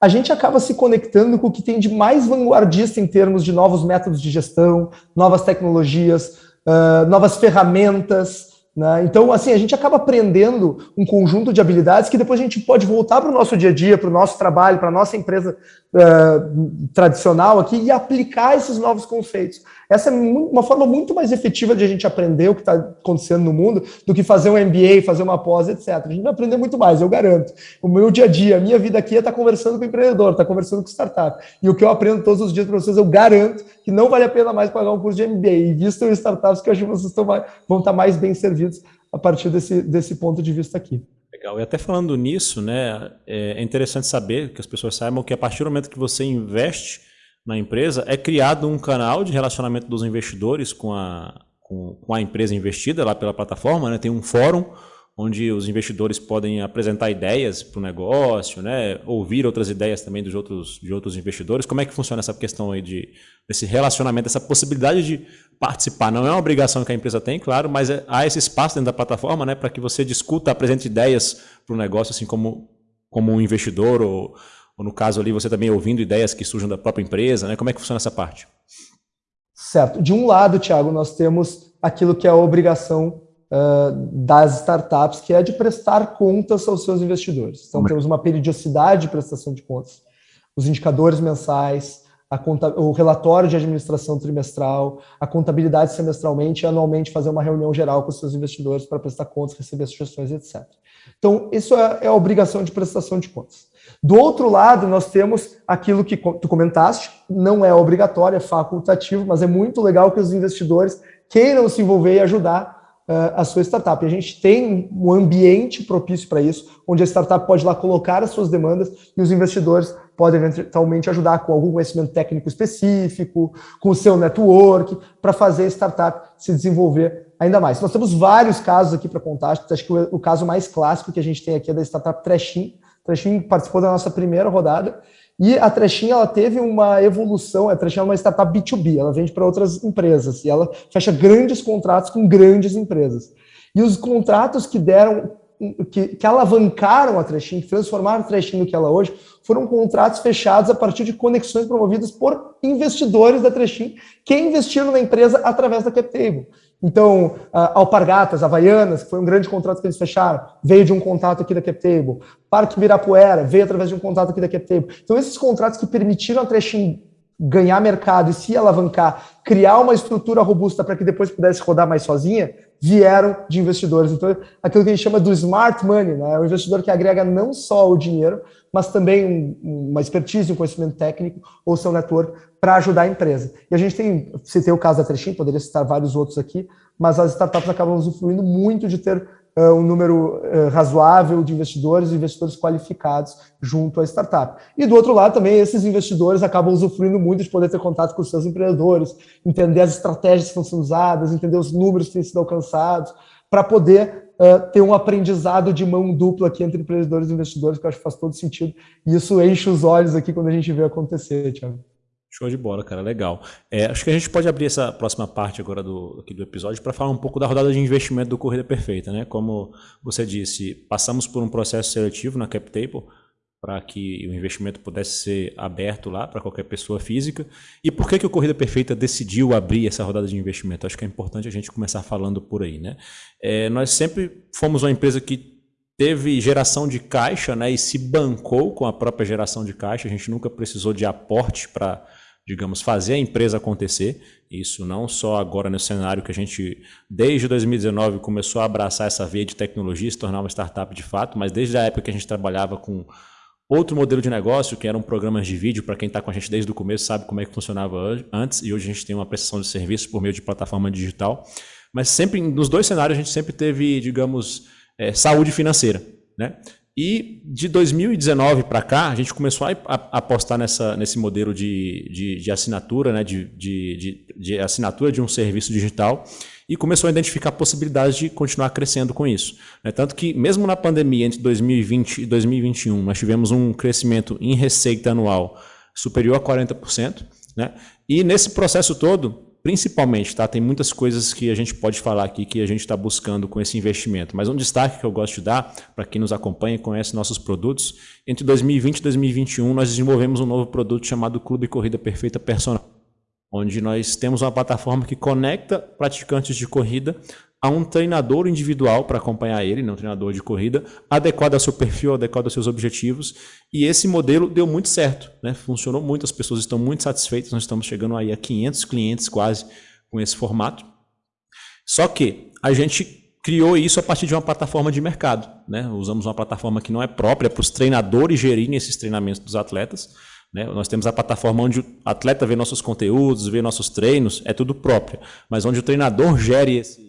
a gente acaba se conectando com o que tem de mais vanguardista em termos de novos métodos de gestão, novas tecnologias, uh, novas ferramentas. Né? Então, assim, a gente acaba aprendendo um conjunto de habilidades que depois a gente pode voltar para o nosso dia a dia, para o nosso trabalho, para a nossa empresa uh, tradicional aqui e aplicar esses novos conceitos. Essa é uma forma muito mais efetiva de a gente aprender o que está acontecendo no mundo do que fazer um MBA, fazer uma pós, etc. A gente vai aprender muito mais, eu garanto. O meu dia a dia, a minha vida aqui é estar tá conversando com o empreendedor, estar tá conversando com startup. E o que eu aprendo todos os dias para vocês, eu garanto que não vale a pena mais pagar um curso de MBA. E em startups que eu acho que vocês mais, vão estar tá mais bem servidos a partir desse, desse ponto de vista aqui. Legal. E até falando nisso, né, é interessante saber que as pessoas saibam que a partir do momento que você investe na empresa, é criado um canal de relacionamento dos investidores com a, com, com a empresa investida lá pela plataforma, né? tem um fórum onde os investidores podem apresentar ideias para o negócio, né? ouvir outras ideias também dos outros, de outros investidores. Como é que funciona essa questão aí de, desse relacionamento, essa possibilidade de participar? Não é uma obrigação que a empresa tem, claro, mas é, há esse espaço dentro da plataforma né? para que você discuta, apresente ideias para o negócio, assim como, como um investidor, ou, ou no caso ali você também ouvindo ideias que surjam da própria empresa. Né? Como é que funciona essa parte? Certo. De um lado, Tiago, nós temos aquilo que é a obrigação uh, das startups, que é de prestar contas aos seus investidores. Então, temos uma periodicidade de prestação de contas, os indicadores mensais, Conta, o relatório de administração trimestral, a contabilidade semestralmente e anualmente fazer uma reunião geral com os seus investidores para prestar contas, receber sugestões, etc. Então, isso é, é, a obrigação de prestação de contas. Do outro lado, nós temos aquilo que tu comentaste, não é obrigatório, é facultativo, mas é muito legal que os investidores queiram se envolver e ajudar uh, a sua startup. A gente tem um ambiente propício para isso, onde a startup pode lá colocar as suas demandas e os investidores podem eventualmente ajudar com algum conhecimento técnico específico, com o seu network, para fazer a startup se desenvolver ainda mais. Nós temos vários casos aqui para contar, acho que o, o, caso mais clássico que a gente tem aqui é da startup Trashin. Trashin participou da nossa primeira rodada, e a Trechinha ela teve uma evolução, a Trechinha é uma startup B2B, ela vende para outras empresas e ela fecha grandes contratos com grandes empresas. E os contratos que deram, que, que alavancaram a Trechinha, que transformaram a Trechinha no que ela é hoje, foram contratos fechados a partir de conexões promovidas por investidores da Trechinha que investiram na empresa através da CapTable. Então, Alpargatas, Havaianas, que foi um grande contrato que eles fecharam, veio de um contato aqui da CapTable. Parque Ibirapuera veio através de um contato aqui da CapTable. Então, esses contratos que permitiram a Trechin ganhar mercado e se alavancar, criar uma estrutura robusta para que depois pudesse rodar mais sozinha, vieram de investidores. Então, aquilo que a gente chama do smart money, né? é o investidor que agrega não só o dinheiro, mas também um, uma expertise, um conhecimento técnico ou seu network para ajudar a empresa. E a gente tem, citei o caso da Trechin, poderia citar vários outros aqui, mas as startups acabam usufruindo muito de ter uh, um número uh, razoável de investidores, investidores qualificados junto à startup. E do outro lado também, esses investidores acabam usufruindo muito de poder ter contato com os seus empreendedores, entender as estratégias que estão sendo usadas, entender os números que têm sido alcançados, para poder uh, ter um aprendizado de mão dupla aqui entre empreendedores e investidores, que eu acho que faz todo sentido. E isso enche os olhos aqui quando a gente vê acontecer, Thiago. Show de bola, cara, legal. É, acho que a gente pode abrir essa próxima parte agora do, aqui do episódio para falar um pouco da rodada de investimento do Corrida Perfeita. Né? Como você disse, passamos por um processo seletivo na CapTable, para que o investimento pudesse ser aberto lá para qualquer pessoa física. E por que, que o Corrida Perfeita decidiu abrir essa rodada de investimento? Acho que é importante a gente começar falando por aí. Né? É, nós sempre fomos uma empresa que teve geração de caixa né, e se bancou com a própria geração de caixa. A gente nunca precisou de aporte para, digamos, fazer a empresa acontecer. Isso não só agora no cenário que a gente, desde 2019, começou a abraçar essa via de tecnologia, se tornar uma startup de fato, mas desde a época que a gente trabalhava com Outro modelo de negócio, que eram programas de vídeo, para quem está com a gente desde o começo sabe como é que funcionava antes, e hoje a gente tem uma prestação de serviço por meio de plataforma digital. Mas sempre, nos dois cenários, a gente sempre teve, digamos, é, saúde financeira. Né? E de 2019 para cá, a gente começou a, apostar nessa, nesse modelo de, de, de assinatura, né? de, de, de assinatura de um serviço digital, e começou a identificar possibilidades de continuar crescendo com isso. Né? Tanto que, mesmo na pandemia, entre 2020 e 2021, nós tivemos um crescimento em receita anual superior a 40%. Né? E nesse processo todo, principalmente, tá? tem muitas coisas que a gente pode falar aqui que a gente está buscando com esse investimento, mas um destaque que eu gosto de dar, para quem nos acompanha e conhece nossos produtos, entre 2020 e 2021 nós desenvolvemos um novo produto chamado Clube Corrida Perfeita Personal onde nós temos uma plataforma que conecta praticantes de corrida a um treinador individual para acompanhar ele, não um treinador de corrida, adequado ao seu perfil, adequado aos seus objetivos. E esse modelo deu muito certo, né? funcionou muito, as pessoas estão muito satisfeitas, nós estamos chegando aí a 500 clientes quase com esse formato. Só que a gente criou isso a partir de uma plataforma de mercado. Né? Usamos uma plataforma que não é própria para os treinadores gerirem esses treinamentos dos atletas, né? Nós temos a plataforma onde o atleta vê nossos conteúdos, vê nossos treinos, é tudo próprio. Mas onde o treinador gere esse,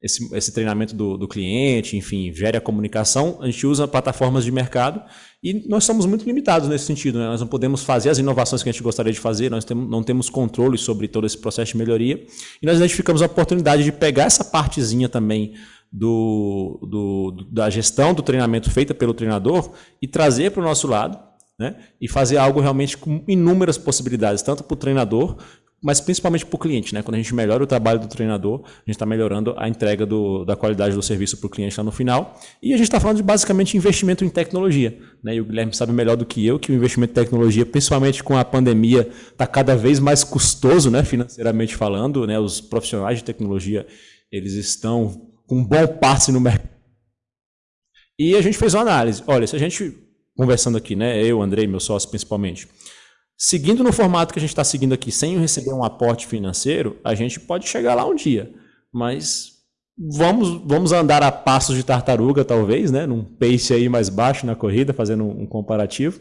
esse, esse treinamento do, do, cliente, enfim, gere a comunicação, a gente usa plataformas de mercado e nós somos muito limitados nesse sentido. Né? Nós não podemos fazer as inovações que a gente gostaria de fazer, nós temos, não temos controle sobre todo esse processo de melhoria e nós identificamos a oportunidade de pegar essa partezinha também do, do, da gestão do treinamento feita pelo treinador e trazer para o nosso lado né? e fazer algo realmente com inúmeras possibilidades, tanto para o treinador mas principalmente para o cliente, né? Quando a gente melhora o trabalho do treinador, a gente está melhorando a entrega do, da qualidade do serviço para o cliente lá no final. E a gente está falando de basicamente investimento em tecnologia. Né? E o Guilherme sabe melhor do que eu que o investimento em tecnologia, principalmente com a pandemia, está cada vez mais custoso, né? financeiramente falando. Né? Os profissionais de tecnologia eles estão com um bom passe no mercado. E a gente fez uma análise. Olha, se a gente, conversando aqui, né? eu, Andrei, meu sócio principalmente, Seguindo no formato que a gente está seguindo aqui, sem receber um aporte financeiro, a gente pode chegar lá um dia. Mas vamos, vamos andar a passos de tartaruga, talvez, né? num pace aí mais baixo na corrida, fazendo um comparativo.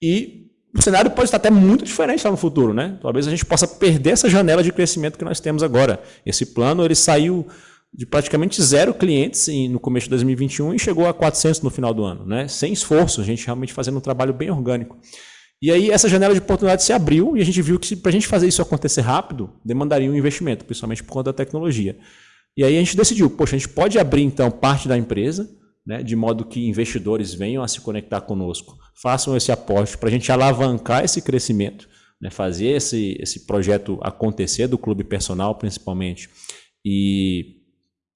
E o cenário pode estar até muito diferente lá no futuro. Né? Talvez a gente possa perder essa janela de crescimento que nós temos agora. Esse plano ele saiu de praticamente zero clientes no começo de 2021 e chegou a 400 no final do ano, né? sem esforço, a gente realmente fazendo um trabalho bem orgânico. E aí essa janela de oportunidade se abriu e a gente viu que para a gente fazer isso acontecer rápido, demandaria um investimento, principalmente por conta da tecnologia. E aí a gente decidiu, poxa, a gente pode abrir então parte da empresa, né, de modo que investidores venham a se conectar conosco, façam esse aporte para a gente alavancar esse crescimento, né, fazer esse, esse projeto acontecer do clube personal principalmente. E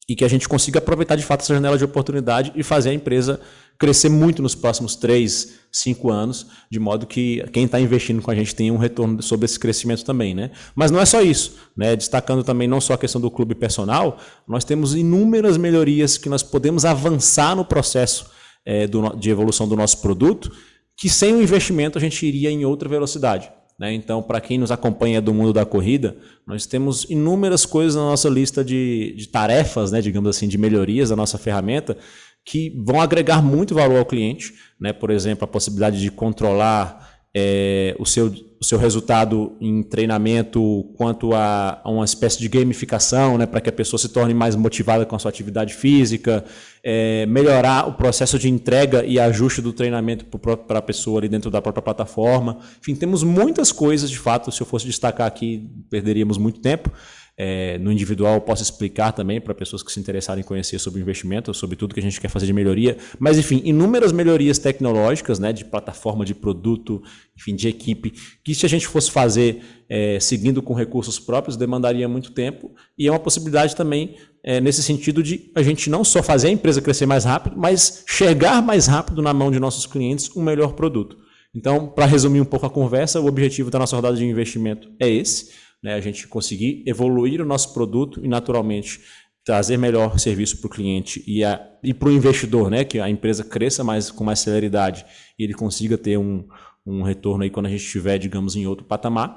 e que a gente consiga aproveitar de fato essa janela de oportunidade e fazer a empresa crescer muito nos próximos três, cinco anos, de modo que quem está investindo com a gente tenha um retorno sobre esse crescimento também. Né? Mas não é só isso. Né? Destacando também não só a questão do clube personal, nós temos inúmeras melhorias que nós podemos avançar no processo é, do, de evolução do nosso produto, que sem o investimento a gente iria em outra velocidade. Né? Então, para quem nos acompanha do mundo da corrida, nós temos inúmeras coisas na nossa lista de, de tarefas, né, digamos assim, de melhorias da nossa ferramenta, que vão agregar muito valor ao cliente. Né? Por exemplo, a possibilidade de controlar é, o, seu, o seu resultado em treinamento quanto a, a uma espécie de gamificação, né, para que a pessoa se torne mais motivada com a sua atividade física, é, melhorar o processo de entrega e ajuste do treinamento para a pessoa ali dentro da própria plataforma. Enfim, temos muitas coisas, de fato, se eu fosse destacar aqui, perderíamos muito tempo. É, no individual, eu posso explicar também para pessoas que se interessarem em conhecer sobre investimento, sobre tudo que a gente quer fazer de melhoria. Mas, enfim, inúmeras melhorias tecnológicas, né, de plataforma, de produto, enfim, de equipe, que se a gente fosse fazer é, seguindo com recursos próprios, demandaria muito tempo. E é uma possibilidade também, é, nesse sentido, de a gente não só fazer a empresa crescer mais rápido, mas chegar mais rápido na mão de nossos clientes um melhor produto. Então, para resumir um pouco a conversa, o objetivo da nossa rodada de investimento é esse né, a gente conseguir evoluir o nosso produto e, naturalmente, trazer melhor serviço para o cliente e, e para o investidor, né, que a empresa cresça mais com mais celeridade e ele consiga ter um, um retorno aí quando a gente estiver, digamos, em outro patamar.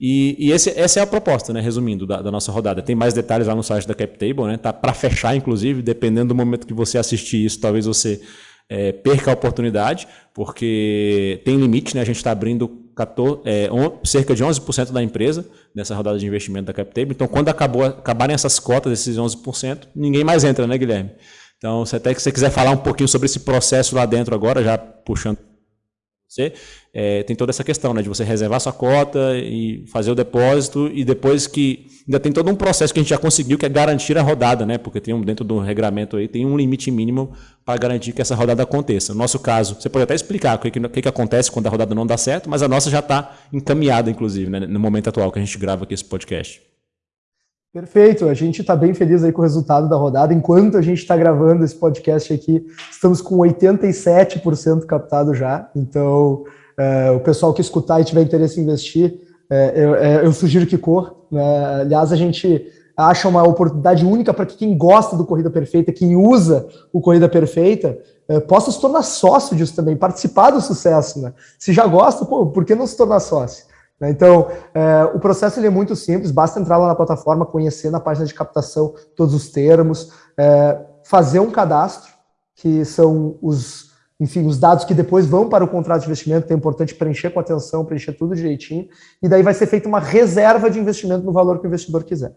E, e esse, essa é a proposta, né, resumindo, da, da, nossa rodada. Tem mais detalhes lá no site da CapTable, né, tá para fechar, inclusive, dependendo do momento que você assistir isso, talvez você é, perca a oportunidade, porque tem limite, né? A gente está abrindo 14, é, on, cerca de 11% da empresa nessa rodada de investimento da CapTable. Então, quando acabou, acabarem essas cotas, esses 11%, ninguém mais entra, né, Guilherme? Então, se até que você quiser falar um pouquinho sobre esse processo lá dentro agora, já puxando você, é, tem toda essa questão né, de você reservar sua cota e fazer o depósito e depois que ainda tem todo um processo que a gente já conseguiu que é garantir a rodada, né? Porque tem um, dentro do regramento aí tem um limite mínimo para garantir que essa rodada aconteça. No nosso caso, você pode até explicar o que, que, que acontece quando a rodada não dá certo, mas a nossa já está encaminhada, inclusive, né, no momento atual que a gente grava aqui esse podcast. Perfeito, a gente está bem feliz aí com o resultado da rodada. Enquanto a gente está gravando esse podcast aqui, estamos com 87% captado já. Então, é, o pessoal que escutar e tiver interesse em investir, é, eu, é, eu, sugiro que corra. Né? Aliás, a gente acha uma oportunidade única para que quem gosta do Corrida Perfeita, quem usa o Corrida Perfeita, possa se tornar sócio disso também, participar do sucesso. Né? Se já gosta, pô, por que não se tornar sócio? Né? Então, é, o processo ele é muito simples, basta entrar lá na plataforma, conhecer na página de captação todos os termos, é, fazer um cadastro, que são os, enfim, os dados que depois vão para o contrato de investimento, é importante preencher com atenção, preencher tudo direitinho, e daí vai ser feita uma reserva de investimento no valor que o investidor quiser.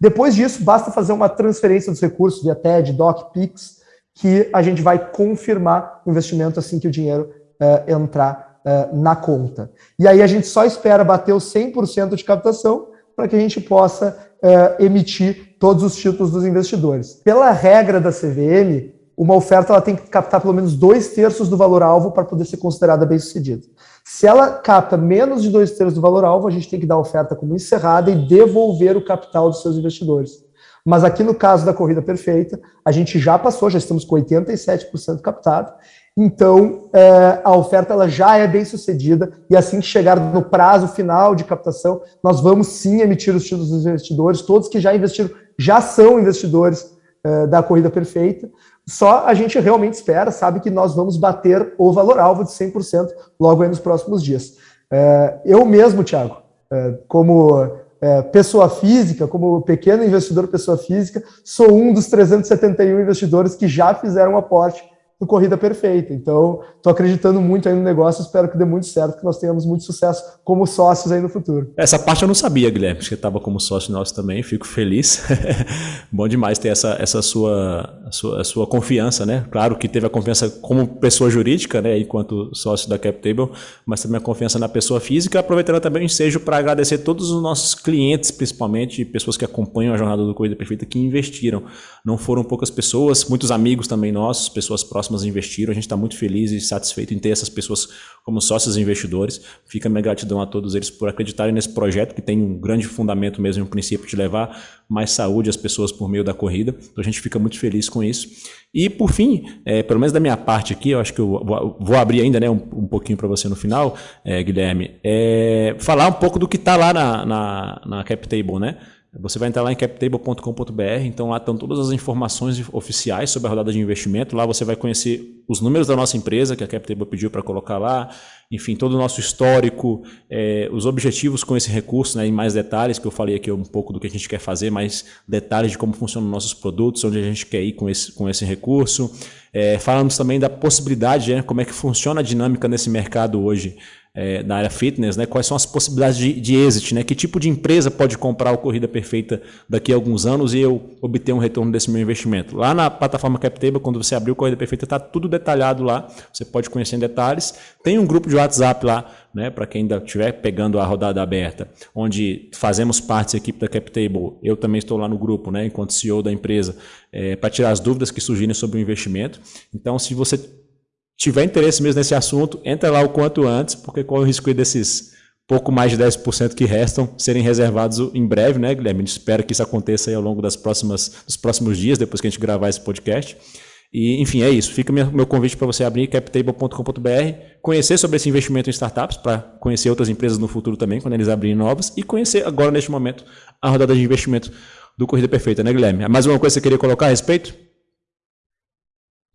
Depois disso, basta fazer uma transferência dos recursos via TED, DOC, PIX, que a gente vai confirmar o investimento assim que o dinheiro uh, entrar uh, na conta. E aí a gente só espera bater os 100% de captação para que a gente possa uh, emitir todos os títulos dos investidores. Pela regra da CVM, uma oferta ela tem que captar pelo menos dois terços do valor-alvo para poder ser considerada bem-sucedida. Se ela capta menos de dois terços do valor-alvo, a gente tem que dar a oferta como encerrada e devolver o capital dos seus investidores. Mas aqui no caso da corrida perfeita, a gente já passou, já estamos com 87% captado, então é, a oferta ela já é bem sucedida e assim que chegar no prazo final de captação, nós vamos sim emitir os títulos dos investidores, todos que já investiram já são investidores é, da corrida perfeita, só a gente realmente espera, sabe que nós vamos bater o valor-alvo de 100% logo aí nos próximos dias. É, eu mesmo, Thiago, é, como é, pessoa física, como pequeno investidor pessoa física, sou um dos 371 investidores que já fizeram aporte no Corrida Perfeita. Então, estou acreditando muito aí no negócio, espero que dê muito certo, que nós tenhamos muito sucesso como sócios aí no futuro. Essa parte eu não sabia, Guilherme, que estava como sócio nosso também, fico feliz. Bom demais ter essa, essa sua, a sua, a sua confiança, né? Claro que teve a confiança como pessoa jurídica, né, enquanto sócio da CapTable, mas também a confiança na pessoa física, aproveitando também o ensejo para agradecer todos os nossos clientes, principalmente, pessoas que acompanham a jornada do Corrida Perfeita, que investiram. Não foram poucas pessoas, muitos amigos também nossos, pessoas próximas próximas investiram. A gente está muito feliz e satisfeito em ter essas pessoas como sócios investidores. Fica minha gratidão a todos eles por acreditarem nesse projeto, que tem um grande fundamento mesmo, um princípio de levar mais saúde às pessoas por meio da corrida. Então a gente fica muito feliz com isso. E por fim, é, pelo menos da minha parte aqui, eu acho que eu vou, vou abrir ainda né, um, um pouquinho para você no final, é, Guilherme, é, falar um pouco do que está lá na, na, na CapTable, né? Você vai entrar lá em captable.com.br, então lá estão todas as informações oficiais sobre a rodada de investimento. Lá você vai conhecer os números da nossa empresa, que a Captable pediu para colocar lá, enfim, todo o nosso histórico, é, os objetivos com esse recurso, né, em mais detalhes, que eu falei aqui um pouco do que a gente quer fazer, mais detalhes de como funcionam nossos produtos, onde a gente quer ir com esse, com esse recurso. É, falamos também da possibilidade, né, como é que funciona a dinâmica nesse mercado hoje é, da área fitness, né? quais são as possibilidades de, de exit, né? que tipo de empresa pode comprar o Corrida Perfeita daqui a alguns anos e eu obter um retorno desse meu investimento. Lá na plataforma CapTable, quando você abrir o Corrida Perfeita, está tudo detalhado lá, você pode conhecer em detalhes. Tem um grupo de WhatsApp lá, né? para quem ainda estiver pegando a rodada aberta, onde fazemos parte da equipe da CapTable, eu também estou lá no grupo, né? enquanto CEO da empresa, é, para tirar as dúvidas que surgirem sobre o investimento. Então, se você tiver interesse mesmo nesse assunto, entra lá o quanto antes, porque corre o risco desses pouco mais de 10% que restam serem reservados em breve, né, Guilherme? Espera que isso aconteça ao longo das próximas, dos próximos dias, depois que a gente gravar esse podcast. E, enfim, é isso. Fica meu convite para você abrir captable.com.br, conhecer sobre esse investimento em startups, para conhecer outras empresas no futuro também, quando eles abrirem novas, e conhecer agora, neste momento, a rodada de investimento do Corrida Perfeita, né, Guilherme? Mais uma coisa que você queria colocar a respeito?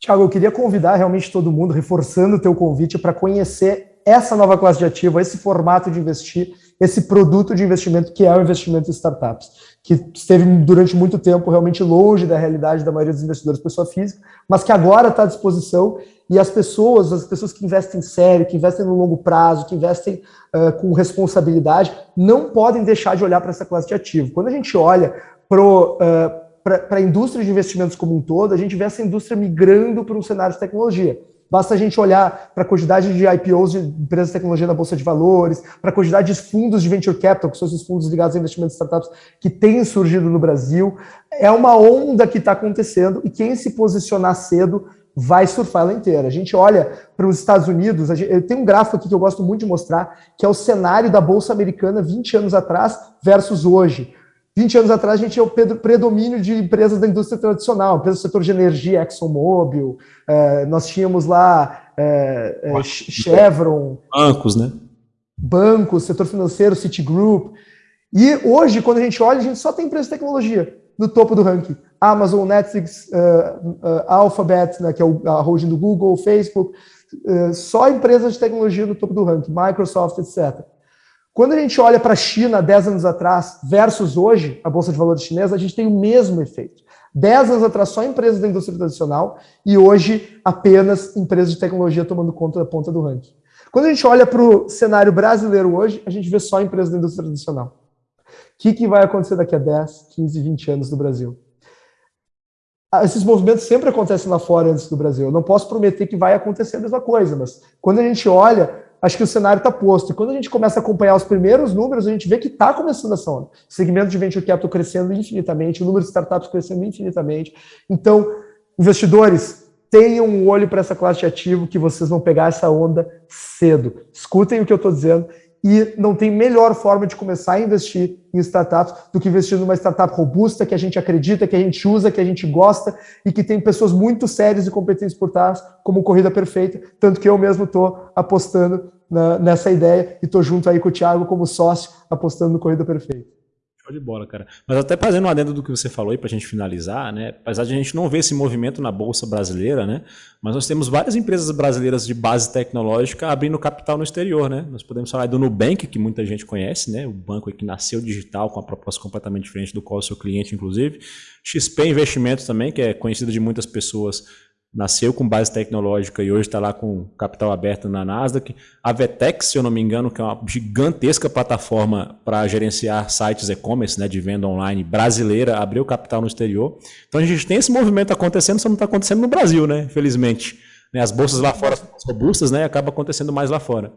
Tiago, eu queria convidar realmente todo mundo, reforçando o teu convite, para conhecer essa nova classe de ativo, esse formato de investir, esse produto de investimento que é o investimento em startups, que esteve durante muito tempo realmente longe da realidade da maioria dos investidores pessoa física, mas que agora está à disposição e as pessoas, as pessoas que investem sério, que investem no longo prazo, que investem uh, com responsabilidade, não podem deixar de olhar para essa classe de ativo. Quando a gente olha para para a indústria de investimentos como um todo, a gente vê essa indústria migrando para um cenário de tecnologia. Basta a gente olhar para a quantidade de IPOs de empresas de tecnologia na Bolsa de Valores, para a quantidade de fundos de venture capital, que são esses fundos ligados a investimentos startups que têm surgido no Brasil. É uma onda que está acontecendo e quem se posicionar cedo vai surfar ela inteira. A gente olha para os Estados Unidos, gente, eu tenho um gráfico aqui que eu gosto muito de mostrar, que é o cenário da Bolsa Americana 20 anos atrás versus hoje. 20 anos atrás, a gente tinha o predomínio de empresas da indústria tradicional, empresas do setor de energia, ExxonMobil, é, nós tínhamos lá é, é, Chevron. Bancos, né? Bancos, setor financeiro, Citigroup. E hoje, quando a gente olha, a gente só tem empresas de tecnologia no topo do ranking. Amazon, Netflix, uh, uh, Alphabet, né, que é a holding do Google, Facebook, uh, só empresas de tecnologia no topo do ranking, Microsoft, etc. Quando a gente olha para a China 10 anos atrás versus hoje, a Bolsa de Valores chinesa, a gente tem o mesmo efeito. 10 anos atrás, só empresas da indústria tradicional e hoje apenas empresas de tecnologia tomando conta da ponta do ranking. Quando a gente olha para o cenário brasileiro hoje, a gente vê só empresas da indústria tradicional. que, que vai acontecer daqui a 10, 15, 20 anos no Brasil? Ah, esses movimentos sempre acontecem lá fora antes do Brasil. Eu não posso prometer que vai acontecer a mesma coisa, mas quando a gente olha, acho que o cenário está posto. E quando a gente começa a acompanhar os primeiros números, a gente vê que está começando essa onda. Segmento de venture capital crescendo infinitamente, o número de startups crescendo infinitamente. Então, investidores, tenham um olho para essa classe de ativo que vocês vão pegar essa onda cedo. Escutem o que eu estou dizendo e não tem melhor forma de começar a investir em startups do que investir numa startup robusta, que a gente acredita, que a gente usa, que a gente gosta e que tem pessoas muito sérias e competentes por trás, como Corrida Perfeita, tanto que eu mesmo estou apostando na, nessa ideia e estou junto aí com o Thiago como sócio, apostando no Corrida Perfeita. Show de bola, cara. Mas até fazendo um adendo do que você falou aí para a gente finalizar, né? Apesar de a gente não ver esse movimento na Bolsa Brasileira, né? Mas nós temos várias empresas brasileiras de base tecnológica abrindo capital no exterior, né? Nós podemos falar do Nubank, que muita gente conhece, né? O banco que nasceu digital com a proposta completamente diferente do qual o seu cliente, inclusive. XP Investimentos também, que é conhecido de muitas pessoas nasceu com base tecnológica e hoje está lá com capital aberto na Nasdaq. A Vetex, se eu não me engano, que é uma gigantesca plataforma para gerenciar sites e-commerce, né, de venda online brasileira, abriu capital no exterior. Então a gente tem esse movimento acontecendo, só não está acontecendo no Brasil, né, infelizmente. Né, as bolsas lá fora são robustas, né, acaba acontecendo mais lá fora.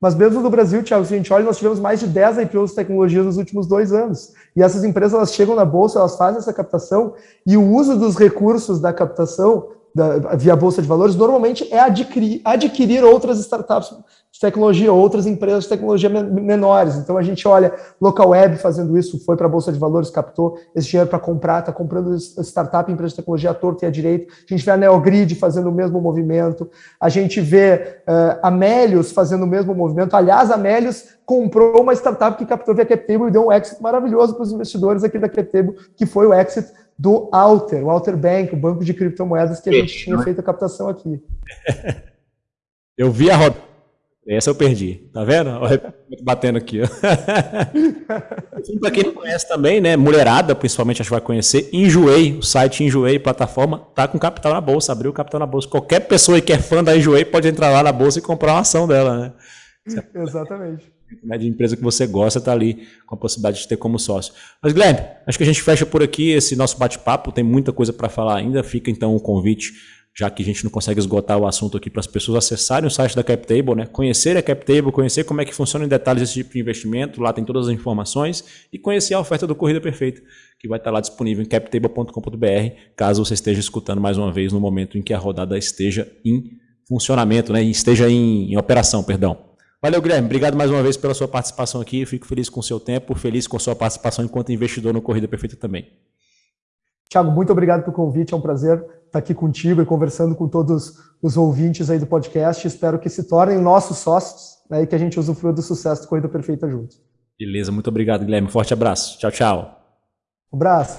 Mas mesmo no Brasil, Thiago, se a gente olha, nós tivemos mais de 10 IPOs de tecnologia nos últimos dois anos. E essas empresas elas chegam na bolsa, elas fazem essa captação e o uso dos recursos da captação da, via Bolsa de Valores, normalmente é adquirir, adquirir outras startups de tecnologia, outras empresas de tecnologia menores. Então a gente olha Local Web fazendo isso, foi para a Bolsa de Valores, captou esse dinheiro para comprar, está comprando startup, empresa de tecnologia à torta e à direita. A gente vê a Neogrid fazendo o mesmo movimento. A gente vê uh, a Melius fazendo o mesmo movimento. Aliás, a Melius comprou uma startup que captou via CapTable e deu um exit maravilhoso para os investidores aqui da CapTable, que foi o exit do Alter, o Alter Bank, o banco de criptomoedas que a gente tinha feito a captação aqui. Eu vi a roda. Essa eu perdi, tá vendo? Batendo aqui. Para quem não conhece também, né? Mulherada, principalmente, acho que vai conhecer. Enjoei, o site Enjoei, plataforma, tá com capital na bolsa, abriu capital na bolsa. Qualquer pessoa que é fã da Enjoei pode entrar lá na bolsa e comprar uma ação dela, né? Exatamente né, de empresa que você gosta está ali com a possibilidade de ter como sócio. Mas, Guilherme, acho que a gente fecha por aqui esse nosso bate-papo. Tem muita coisa para falar ainda. Fica então o convite, já que a gente não consegue esgotar o assunto aqui, para as pessoas acessarem o site da CapTable, né? conhecer a CapTable, conhecer como é que funciona em detalhes esse tipo de investimento. Lá tem todas as informações e conhecer a oferta do Corrida Perfeita, que vai estar lá disponível em captable.com.br, caso você esteja escutando mais uma vez no momento em que a rodada esteja em funcionamento, né? esteja em, em operação, perdão. Valeu, Guilherme. Obrigado mais uma vez pela sua participação aqui. Eu fico feliz com o seu tempo, feliz com a sua participação enquanto investidor no Corrida Perfeita também. Tiago, muito obrigado pelo convite. É um prazer estar aqui contigo e conversando com todos os ouvintes aí do podcast. Espero que se tornem nossos sócios né, e que a gente usufrua do sucesso do Corrida Perfeita juntos. Beleza, muito obrigado, Guilherme. Forte abraço. Tchau, tchau. Um abraço.